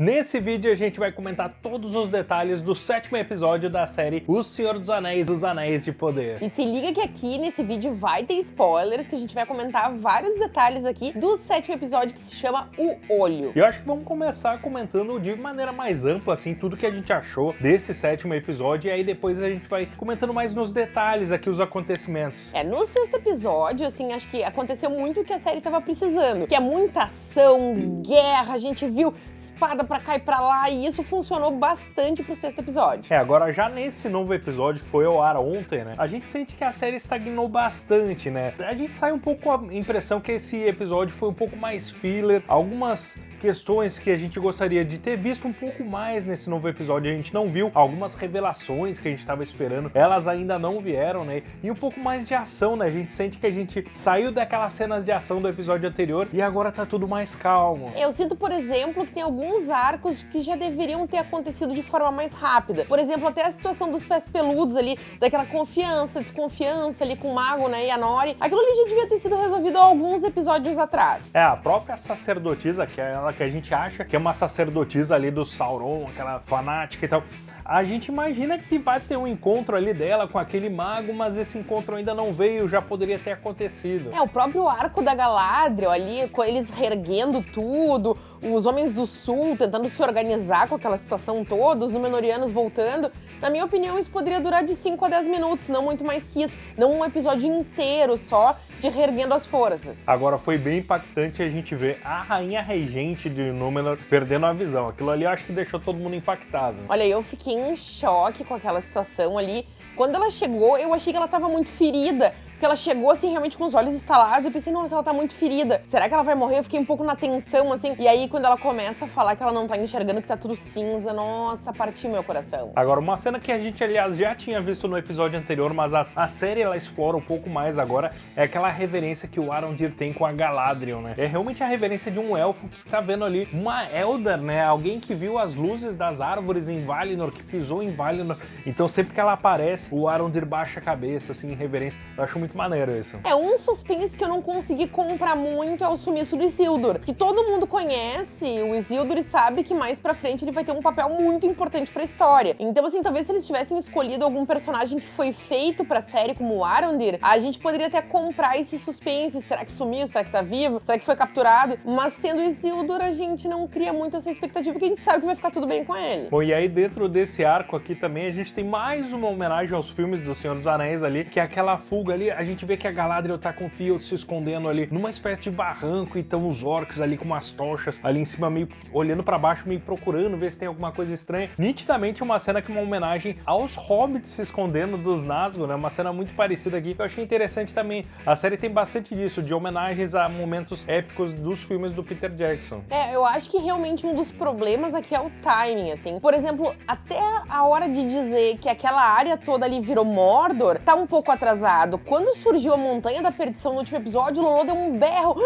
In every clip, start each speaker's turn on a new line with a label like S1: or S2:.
S1: Nesse vídeo a gente vai comentar todos os detalhes do sétimo episódio da série O Senhor dos Anéis, Os Anéis de Poder.
S2: E se liga que aqui nesse vídeo vai ter spoilers, que a gente vai comentar vários detalhes aqui do sétimo episódio que se chama O Olho.
S1: E eu acho que vamos começar comentando de maneira mais ampla, assim, tudo que a gente achou desse sétimo episódio, e aí depois a gente vai comentando mais nos detalhes aqui os acontecimentos.
S2: É, no sexto episódio, assim, acho que aconteceu muito o que a série tava precisando, que é muita ação, guerra, a gente viu espada pra cá e pra lá, e isso funcionou bastante pro sexto episódio.
S1: É, agora já nesse novo episódio que foi ao ar ontem, né, a gente sente que a série estagnou bastante, né? A gente sai um pouco com a impressão que esse episódio foi um pouco mais filler, algumas questões que a gente gostaria de ter visto um pouco mais nesse novo episódio. A gente não viu algumas revelações que a gente estava esperando, elas ainda não vieram, né? E um pouco mais de ação, né? A gente sente que a gente saiu daquelas cenas de ação do episódio anterior e agora tá tudo mais calmo.
S2: Eu sinto, por exemplo, que tem alguns arcos que já deveriam ter acontecido de forma mais rápida. Por exemplo, até a situação dos pés peludos ali, daquela confiança, desconfiança ali com o Mago, né, e a Nori. Aquilo ali já devia ter sido resolvido há alguns episódios atrás.
S1: É, a própria sacerdotisa, que é que a gente acha que é uma sacerdotisa ali do Sauron, aquela fanática e tal. A gente imagina que vai ter um encontro ali dela com aquele mago, mas esse encontro ainda não veio, já poderia ter acontecido.
S2: É, o próprio arco da Galadriel ali, com eles reerguendo tudo, os Homens do Sul tentando se organizar com aquela situação toda, os Númenóreanos voltando. Na minha opinião, isso poderia durar de 5 a 10 minutos, não muito mais que isso. Não um episódio inteiro só de reerguendo as forças.
S1: Agora foi bem impactante a gente ver a rainha regente de Númenor perdendo a visão. Aquilo ali acho que deixou todo mundo impactado.
S2: Olha, eu fiquei em choque com aquela situação ali. Quando ela chegou, eu achei que ela estava muito ferida, porque ela chegou assim realmente com os olhos estalados. Eu pensei, nossa, ela tá muito ferida. Será que ela vai morrer? Eu fiquei um pouco na tensão, assim. E aí, quando ela começa a falar que ela não tá enxergando, que tá tudo cinza, nossa, partiu meu coração.
S1: Agora, uma cena que a gente, aliás, já tinha visto no episódio anterior, mas a, a série ela explora um pouco mais agora, é aquela reverência que o Arondir tem com a Galadriel, né? É realmente a reverência de um elfo que tá vendo ali uma Eldar, né? Alguém que viu as luzes das árvores em Valinor, que pisou em Valinor. Então, sempre que ela aparece, o Arondir baixa a cabeça, assim, em reverência. Eu acho muito muito maneiro isso.
S2: É, um suspense que eu não consegui comprar muito é o sumiço do Isildur. Que todo mundo conhece o Isildur e sabe que mais pra frente ele vai ter um papel muito importante pra história. Então, assim, talvez se eles tivessem escolhido algum personagem que foi feito pra série, como o Arondir, a gente poderia até comprar esse suspense. Será que sumiu? Será que tá vivo? Será que foi capturado? Mas sendo Isildur, a gente não cria muito essa expectativa, porque a gente sabe que vai ficar tudo bem com ele.
S1: Bom, e aí dentro desse arco aqui também, a gente tem mais uma homenagem aos filmes do Senhor dos Anéis ali, que é aquela fuga ali, a gente vê que a Galadriel tá com o Theod se escondendo ali numa espécie de barranco, e então os orcs ali com umas tochas ali em cima, meio olhando para baixo, meio procurando ver se tem alguma coisa estranha. Nitidamente uma cena que é uma homenagem aos hobbits se escondendo dos Nazgûl, né? Uma cena muito parecida aqui, que eu achei interessante também. A série tem bastante disso, de homenagens a momentos épicos dos filmes do Peter Jackson.
S2: É, eu acho que realmente um dos problemas aqui é o timing, assim. Por exemplo, até a hora de dizer que aquela área toda ali virou Mordor, tá um pouco atrasado. Quando surgiu a Montanha da Perdição no último episódio, o Lolo deu um berro.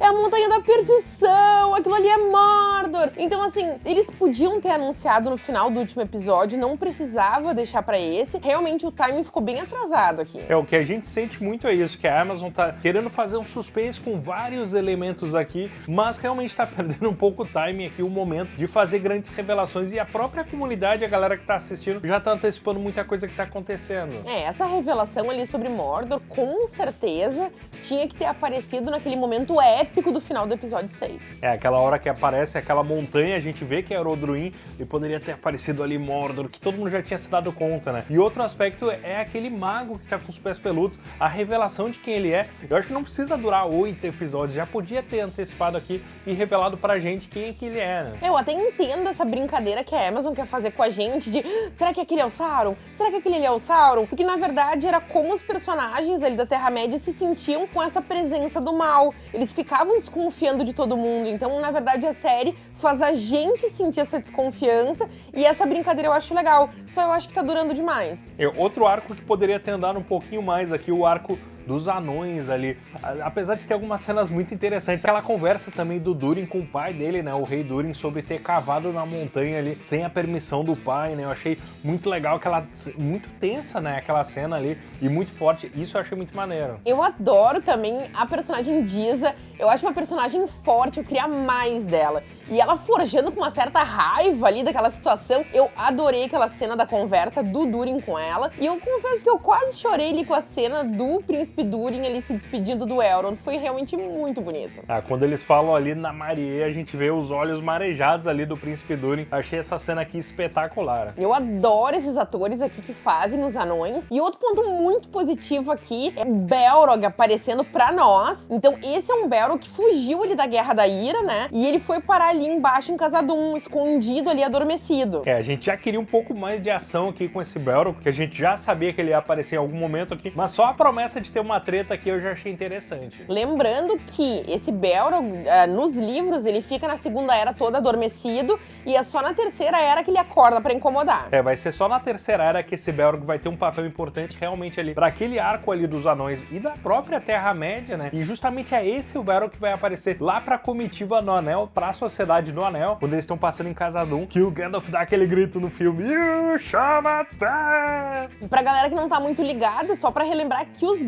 S2: É a Montanha da Perdição! Aquilo ali é Mordor! Então, assim, eles podiam ter anunciado no final do último episódio, não precisava deixar pra esse. Realmente o timing ficou bem atrasado aqui.
S1: É, o que a gente sente muito é isso, que a Amazon tá querendo fazer um suspense com vários elementos aqui, mas realmente tá perdendo um pouco o timing aqui, o momento de fazer grandes revelações e a própria comunidade, a galera que tá assistindo, já tá antecipando muita coisa que tá acontecendo.
S2: É, essa revelação ali sobre Mordor, com certeza tinha que ter aparecido naquele momento épico do final do episódio 6.
S1: É, aquela hora que aparece aquela montanha, a gente vê que é Orodruin e poderia ter aparecido ali Mordor, que todo mundo já tinha se dado conta, né? E outro aspecto é aquele mago que tá com os pés peludos, a revelação de quem ele é. Eu acho que não precisa durar oito episódios, já podia ter antecipado aqui e revelado pra gente quem é que ele é, né?
S2: Eu até entendo essa brincadeira que a Amazon quer fazer com a gente de será que aquele é o Sauron? Será que aquele é o Sauron? Porque na verdade era como os personagens ali da Terra-média se sentiam com essa presença do mal. Eles ficavam desconfiando de todo mundo. Então, na verdade, a série faz a gente sentir essa desconfiança e essa brincadeira eu acho legal. Só eu acho que tá durando demais.
S1: É outro arco que poderia ter andado um pouquinho mais aqui, o arco dos anões ali. Apesar de ter algumas cenas muito interessantes, aquela conversa também do Durin com o pai dele, né, o rei Durin, sobre ter cavado na montanha ali sem a permissão do pai, né, eu achei muito legal, aquela, muito tensa, né, aquela cena ali, e muito forte, isso eu achei muito maneiro.
S2: Eu adoro também a personagem Diza, eu acho uma personagem forte, eu queria mais dela. E ela forjando com uma certa raiva ali daquela situação. Eu adorei aquela cena da conversa do Durin com ela. E eu confesso que eu quase chorei ali com a cena do príncipe Durin ali se despedindo do Elrond. Foi realmente muito bonito.
S1: Ah, quando eles falam ali na Marie, a gente vê os olhos marejados ali do príncipe Durin. Achei essa cena aqui espetacular.
S2: Eu adoro esses atores aqui que fazem os anões. E outro ponto muito positivo aqui é o Belrog aparecendo pra nós. Então esse é um Belrog que fugiu ali da Guerra da Ira, né? E ele foi parar ali embaixo em Casadum, escondido ali, adormecido.
S1: É, a gente já queria um pouco mais de ação aqui com esse Belrog, porque a gente já sabia que ele ia aparecer em algum momento aqui, mas só a promessa de ter uma treta aqui eu já achei interessante.
S2: Lembrando que esse Belrog, uh, nos livros, ele fica na Segunda Era toda adormecido, e é só na Terceira Era que ele acorda para incomodar.
S1: É, vai ser só na Terceira Era que esse Belrog vai ter um papel importante realmente ali, para aquele arco ali dos anões e da própria Terra-média, né? E justamente é esse o Belrog que vai aparecer lá pra comitiva no Anel, pra sociedade Sociedade do Anel, quando eles estão passando em Casadum, que o Gandalf dá aquele grito no filme, You shall not pass!
S2: Pra galera que não tá muito ligada, só pra relembrar que os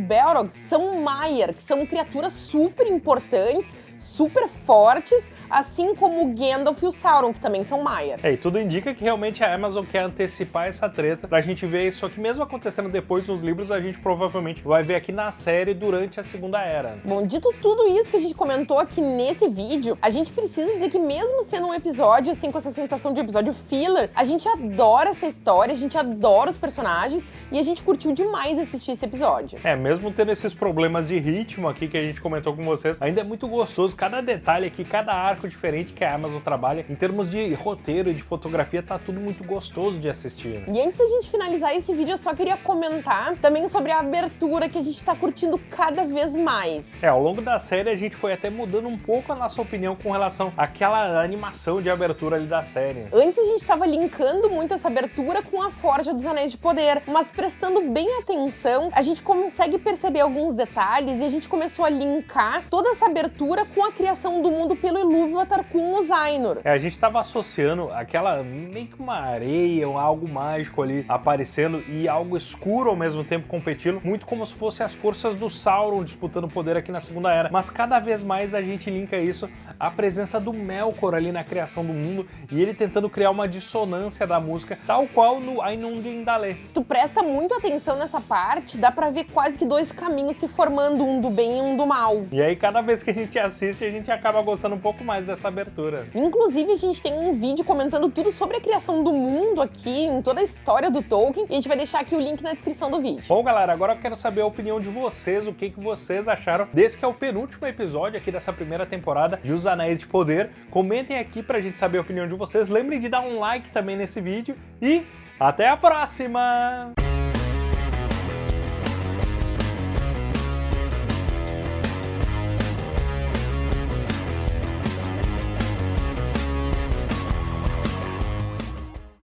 S2: São Maiar, que são criaturas super importantes, super fortes, assim como o Gandalf e o Sauron, que também são Maiar.
S1: É, e tudo indica que realmente a Amazon quer antecipar essa treta pra gente ver isso aqui, mesmo acontecendo depois nos livros, a gente provavelmente vai ver aqui na série durante a Segunda Era.
S2: Bom, dito tudo isso que a gente comentou aqui nesse vídeo, a gente precisa dizer que mesmo sendo um episódio, assim, com essa sensação de episódio filler, a gente adora essa história, a gente adora os personagens e a gente curtiu demais assistir esse episódio.
S1: É, mesmo tendo esses problemas de ritmo aqui que a gente comentou com vocês, ainda é muito gostoso, cada detalhe aqui, cada arco diferente que a Amazon trabalha, em termos de roteiro e de fotografia, tá tudo muito gostoso de assistir.
S2: E antes da gente finalizar esse vídeo, eu só queria comentar também sobre a abertura que a gente tá curtindo cada vez mais.
S1: É, ao longo da série a gente foi até mudando um pouco a nossa opinião com relação àquela animação de abertura ali da série.
S2: Antes a gente estava linkando muito essa abertura com a Forja dos Anéis de Poder, mas prestando bem atenção, a gente consegue perceber alguns detalhes e a gente começou a linkar toda essa abertura com a criação do mundo pelo Ilúvatar com o Zainor.
S1: É, a gente estava associando aquela meio que uma areia, ou algo mágico ali aparecendo e algo escuro ao mesmo tempo competindo, muito como se fosse as forças do Sauron disputando poder aqui na Segunda Era. Mas cada vez mais a gente linka isso à presença do Mel Melkor ali na criação do mundo e ele tentando criar uma dissonância da música, tal qual no Ainundin.
S2: Se tu presta muito atenção nessa parte, dá pra ver quase que dois caminhos se formando, um do bem e um do mal.
S1: E aí cada vez que a gente assiste, a gente acaba gostando um pouco mais dessa abertura.
S2: Inclusive, a gente tem um vídeo comentando tudo sobre a criação do mundo aqui, em toda a história do Tolkien, e a gente vai deixar aqui o link na descrição do vídeo.
S1: Bom, galera, agora eu quero saber a opinião de vocês, o que, que vocês acharam desse que é o penúltimo episódio aqui dessa primeira temporada de Os Anéis de Poder. Comentem aqui pra gente saber a opinião de vocês. Lembrem de dar um like também nesse vídeo e até a próxima!